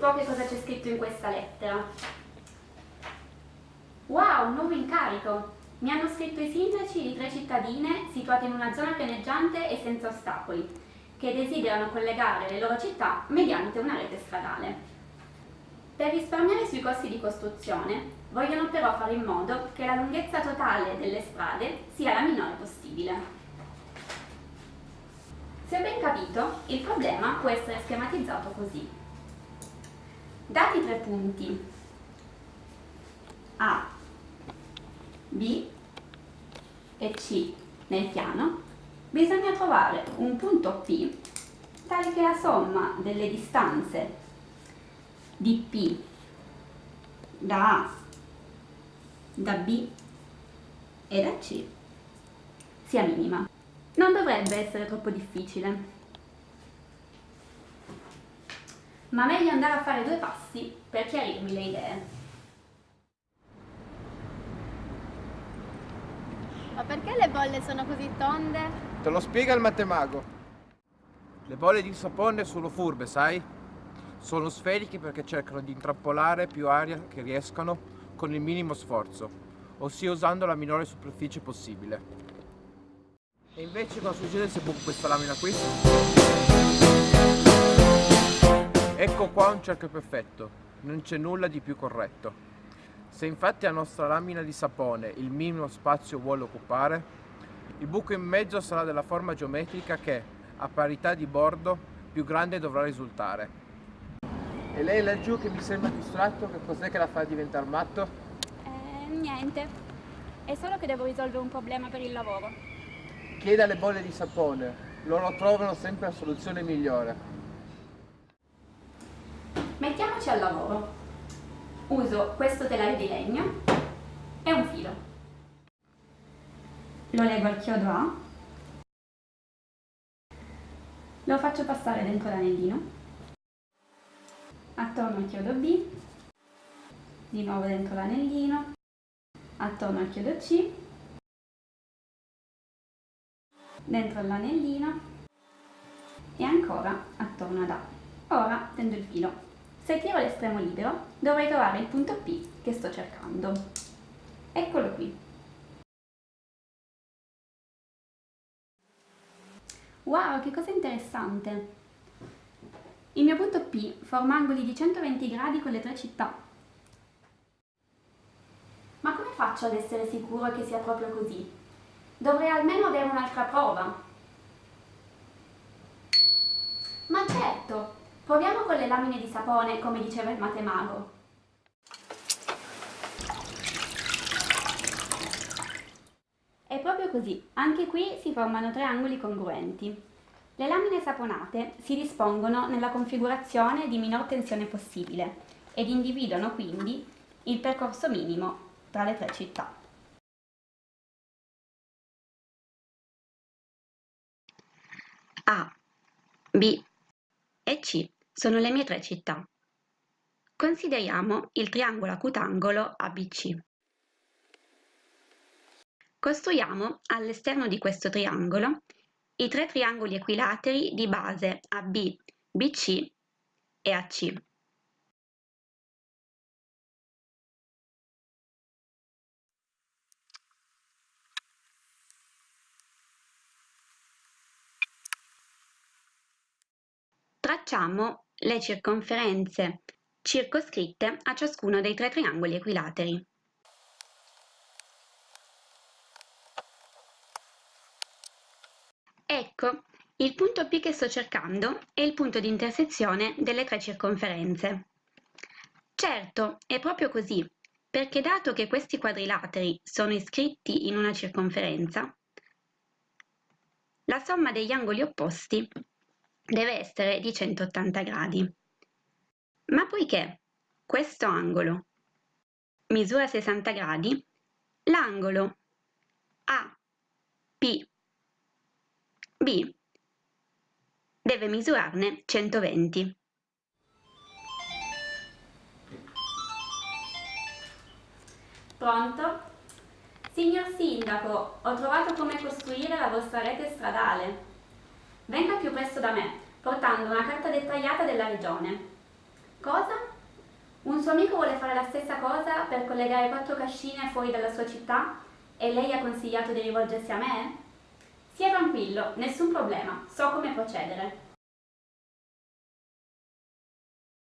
po' che cosa c'è scritto in questa lettera. Wow, nuovo incarico! Mi hanno scritto i sindaci di tre cittadine situate in una zona pianeggiante e senza ostacoli, che desiderano collegare le loro città mediante una rete stradale. Per risparmiare sui costi di costruzione, vogliono però fare in modo che la lunghezza totale delle strade sia la minore possibile. Se ben capito, il problema può essere schematizzato così. Dati tre punti. A B e C nel piano, bisogna trovare un punto P tale che la somma delle distanze di P da A, da B e da C sia minima. Non dovrebbe essere troppo difficile, ma meglio andare a fare due passi per chiarirmi le idee. Ma perché le bolle sono così tonde? Te lo spiega il mattemago. Le bolle di sapone sono furbe, sai? Sono sferiche perché cercano di intrappolare più aria che riescono con il minimo sforzo, ossia usando la minore superficie possibile. E invece cosa succede se buco questa lamina qui? Ecco qua un cerchio perfetto, non c'è nulla di più corretto. Se infatti la nostra lamina di sapone il minimo spazio vuole occupare, il buco in mezzo sarà della forma geometrica che, a parità di bordo, più grande dovrà risultare. E lei laggiù che mi sembra distratto, che cos'è che la fa diventare matto? Eh, niente. È solo che devo risolvere un problema per il lavoro. Chieda alle bolle di sapone, loro trovano sempre la soluzione migliore. Mettiamoci al lavoro. Uso questo telaio di legno e un filo. Lo lego al chiodo A, lo faccio passare dentro l'anellino, attorno al chiodo B, di nuovo dentro l'anellino, attorno al chiodo C, dentro l'anellino. E ancora attorno ad A. Ora tendo il filo se tiro l'estremo libero dovrei trovare il punto P che sto cercando. Eccolo qui. Wow, che cosa interessante! Il mio punto P forma angoli di 120 gradi con le tre città. Ma come faccio ad essere sicuro che sia proprio così? Dovrei almeno avere un'altra prova. Ma certo, Proviamo con le lamine di sapone, come diceva il matemago. È proprio così, anche qui si formano triangoli congruenti. Le lamine saponate si dispongono nella configurazione di minor tensione possibile ed individuano quindi il percorso minimo tra le tre città. A, B e C sono le mie tre città. Consideriamo il triangolo acutangolo ABC. Costruiamo all'esterno di questo triangolo i tre triangoli equilateri di base AB, BC e AC. Tracciamo le circonferenze circoscritte a ciascuno dei tre triangoli equilateri. Ecco, il punto P che sto cercando è il punto di intersezione delle tre circonferenze. Certo, è proprio così, perché dato che questi quadrilateri sono iscritti in una circonferenza, la somma degli angoli opposti deve essere di 180 gradi. Ma poiché questo angolo misura 60 gradi, l'angolo APB deve misurarne 120. Pronto? Signor Sindaco, ho trovato come costruire la vostra rete stradale. Venga più presto da me, portando una carta dettagliata della regione. Cosa? Un suo amico vuole fare la stessa cosa per collegare quattro cascine fuori dalla sua città e lei ha consigliato di rivolgersi a me? Sia tranquillo, nessun problema, so come procedere.